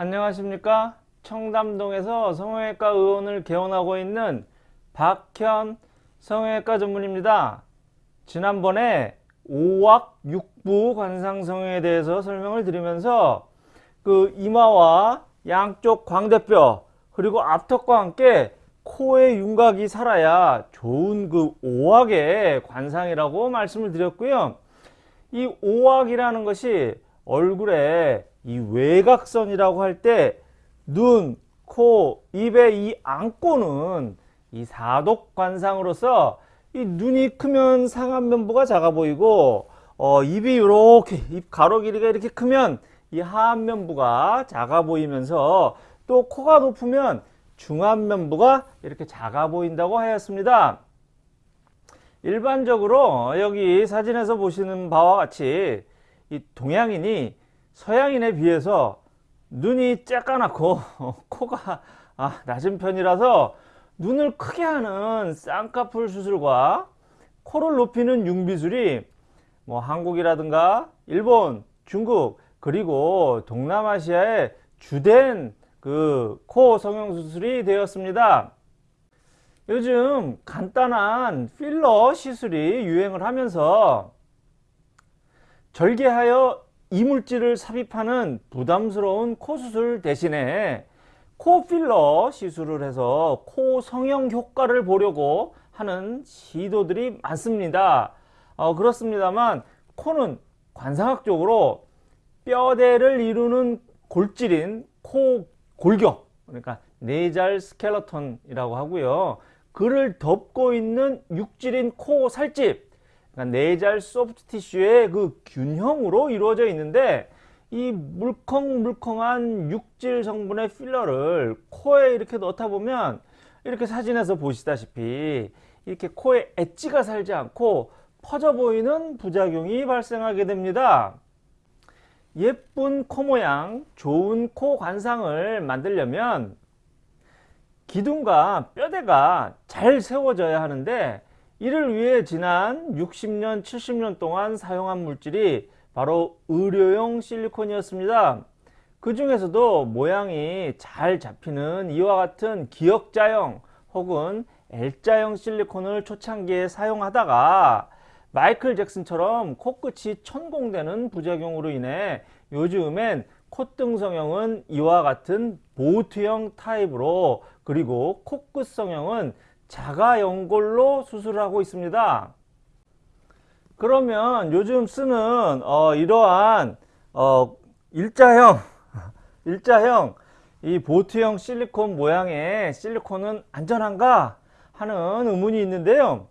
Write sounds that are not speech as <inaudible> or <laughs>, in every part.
안녕하십니까? 청담동에서 성형외과 의원을 개원하고 있는 박현 성형외과 전문입니다. 지난번에 5악 6부 관상성형에 대해서 설명을 드리면서 그 이마와 양쪽 광대뼈 그리고 앞턱과 함께 코의 윤곽이 살아야 좋은 그 5악의 관상이라고 말씀을 드렸고요. 이 5악이라는 것이 얼굴에 이 외곽선이라고 할 때 눈, 코, 입의 이 안고는 이 사독 관상으로서 이 눈이 크면 상안면부가 작아 보이고 어, 입이 이렇게 입 가로 길이가 이렇게 크면 이 하안면부가 작아 보이면서 또 코가 높으면 중안면부가 이렇게 작아 보인다고 하였습니다. 일반적으로 여기 사진에서 보시는 바와 같이 이 동양인이 서양인에 비해서 눈이 쬐까맣고 <laughs> 코가 아, 낮은 편이라서 눈을 크게 하는 쌍꺼풀 수술과 코를 높이는 융비술이 뭐 한국이라든가 일본, 중국 그리고 동남아시아의 주된 그 코 성형 수술이 되었습니다. 요즘 간단한 필러 시술이 유행을 하면서 절개하여 이물질을 삽입하는 부담스러운 코 수술 대신에 코 필러 시술을 해서 코 성형 효과를 보려고 하는 시도들이 많습니다. 어, 그렇습니다만 코는 관상학적으로 뼈대를 이루는 골질인 코 골격 그러니까 네잘 스켈러톤이라고 하고요. 그를 덮고 있는 육질인 코 살집 그러니까 내잘 소프트 티슈의 그 균형으로 이루어져 있는데 이 물컹물컹한 육질 성분의 필러를 코에 이렇게 넣다 보면 이렇게 사진에서 보시다시피 이렇게 코에 엣지가 살지 않고 퍼져 보이는 부작용이 발생하게 됩니다. 예쁜 코 모양, 좋은 코 관상을 만들려면 기둥과 뼈대가 잘 세워져야 하는데 이를 위해 지난 60년 70년 동안 사용한 물질이 바로 의료용 실리콘이었습니다. 그 중에서도 모양이 잘 잡히는 이와 같은 기역자형 혹은 L자형 실리콘을 초창기에 사용하다가 마이클 잭슨처럼 코끝이 천공되는 부작용으로 인해 요즘엔 콧등 성형은 이와 같은 보트형 타입으로 그리고 코끝 성형은 자가 연골로 수술하고 있습니다. 그러면 요즘 쓰는 어, 이러한 어, 일자형 <laughs> 일자형 이 보트형 실리콘 모양의 실리콘은 안전한가 하는 의문이 있는데요.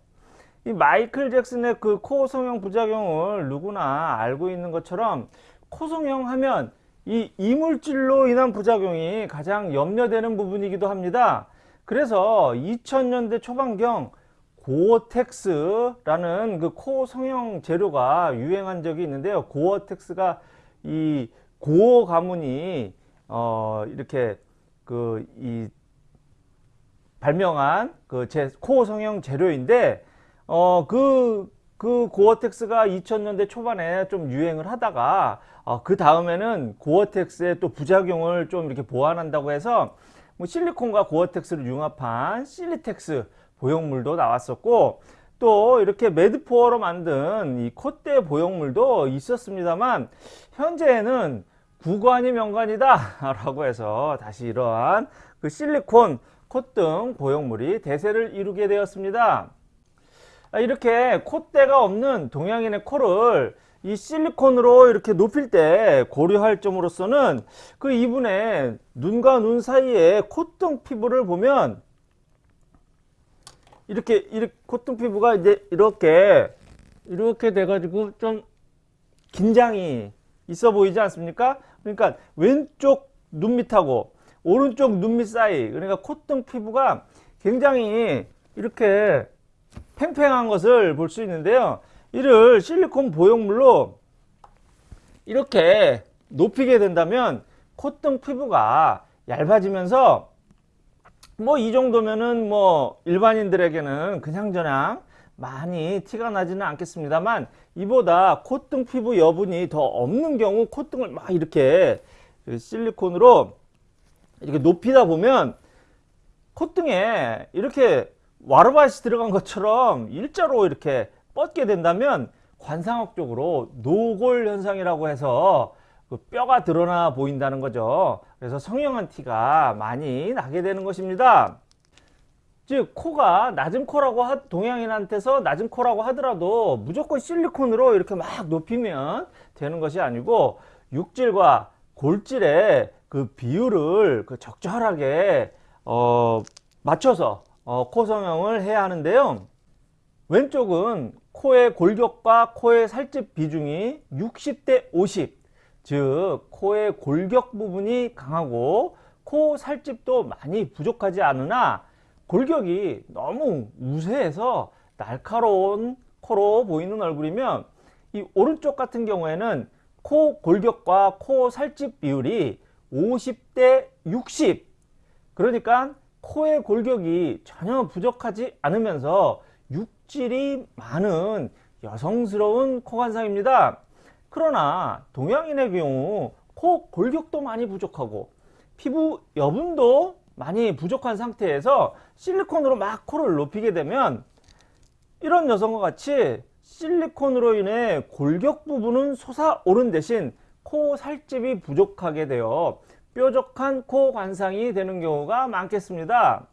이 마이클 잭슨의 그 코 성형 부작용을 누구나 알고 있는 것처럼 코 성형 하면 이 이물질로 인한 부작용이 가장 염려되는 부분이기도 합니다. 그래서 2000년대 초반경 고어텍스라는 그 코 성형 재료가 유행한 적이 있는데요. 고어텍스가 이 고어 가문이 어 이렇게 그 이 발명한 그 제 코 성형 재료인데 어그 그 고어텍스가 2000년대 초반에 좀 유행을 하다가 어, 그 다음에는 고어텍스의 또 부작용을 좀 이렇게 보완한다고 해서 뭐 실리콘과 고어텍스를 융합한 실리텍스 보형물도 나왔었고 또 이렇게 Medpor로 만든 이 콧대 보형물도 있었습니다만 현재는 구관이 명관이다 라고 해서 다시 이러한 그 실리콘 콧등 보형물이 대세를 이루게 되었습니다. 아, 이렇게 콧대가 없는 동양인의 코를 이 실리콘으로 이렇게 높일 때 고려할 점으로서는 그 이분의 눈과 눈 사이에 콧등 피부를 보면 이렇게 이렇게 콧등 피부가 이제 이렇게 이렇게 돼 가지고 좀 긴장이 있어 보이지 않습니까? 그러니까 왼쪽 눈 밑하고 오른쪽 눈 밑 사이 그러니까 콧등 피부가 굉장히 이렇게 팽팽한 것을 볼 수 있는데요 이를 실리콘 보형물로 이렇게 높이게 된다면 콧등 피부가 얇아지면서 뭐 이 정도면은 뭐 일반인들에게는 그냥저냥 많이 티가 나지는 않겠습니다만 이보다 콧등 피부 여분이 더 없는 경우 콧등을 막 이렇게 실리콘으로 이렇게 높이다 보면 콧등에 이렇게 와르바시 들어간 것처럼 일자로 이렇게 뻗게 된다면 관상학 적으로 노골 현상이라고 해서 그 뼈가 드러나 보인다는 거죠. 그래서 성형한 티가 많이 나게 되는 것입니다. 즉 코가 낮은 코라고 하, 동양인한테서 낮은 코라고 하더라도 무조건 실리콘으로 이렇게 막 높이면 되는 것이 아니고 육질과 골질의 그 비율을 그 적절하게 어, 맞춰서 어, 코 성형을 해야 하는데요. 왼쪽은 코의 골격과 코의 살집 비중이 60대 50, 즉 코의 골격 부분이 강하고 코 살집도 많이 부족하지 않으나 골격이 너무 우세해서 날카로운 코로 보이는 얼굴이면 이 오른쪽 같은 경우에는 코 골격과 코 살집 비율이 50대 60 그러니까 코의 골격이 전혀 부족하지 않으면서 육질이 많은 여성스러운 코관상입니다. 그러나 동양인의 경우 코 골격도 많이 부족하고 피부 여분도 많이 부족한 상태에서 실리콘으로 막 코를 높이게 되면 이런 여성과 같이 실리콘으로 인해 골격 부분은 솟아오른 대신 코 살집이 부족하게 되어 뾰족한 코 관상이 되는 경우가 많겠습니다.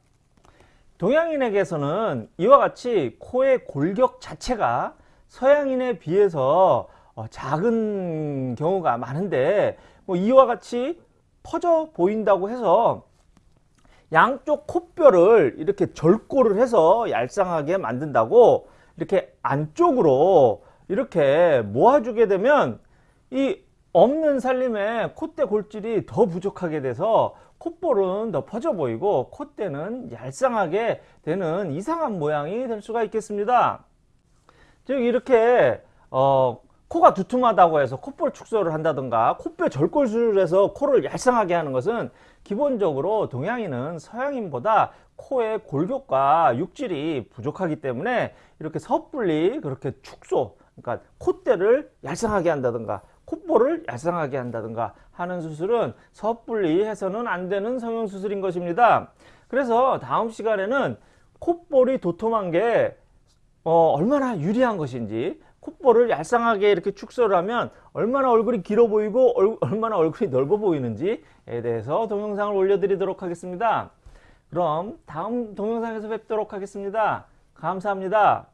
동양인에게서는 이와 같이 코의 골격 자체가 서양인에 비해서 어, 작은 경우가 많은데 뭐 이와 같이 퍼져 보인다고 해서 양쪽 콧뼈를 이렇게 절골을 해서 얄쌍하게 만든다고 이렇게 안쪽으로 이렇게 모아주게 되면 이 없는 살림에 콧대 골질이 더 부족하게 돼서 콧볼은 더 퍼져 보이고 콧대는 얄쌍하게 되는 이상한 모양이 될 수가 있겠습니다. 즉 이렇게 어, 코가 두툼하다고 해서 콧볼 축소를 한다든가 콧뼈 절골술을 해서 코를 얄쌍하게 하는 것은 기본적으로 동양인은 서양인보다 코의 골격과 육질이 부족하기 때문에 이렇게 섣불리 그렇게 축소 그러니까 콧대를 얄쌍하게 한다든가 얄쌍하게 한다든가 하는 수술은 섣불리 해서는 안 되는 성형수술인 것입니다. 그래서 다음 시간에는 콧볼이 도톰한 게 어, 얼마나 유리한 것인지 콧볼을 얄쌍하게 이렇게 축소를 하면 얼마나 얼굴이 길어 보이고 얼, 얼마나 얼굴이 넓어 보이는지에 대해서 동영상을 올려드리도록 하겠습니다. 그럼 다음 동영상에서 뵙도록 하겠습니다. 감사합니다.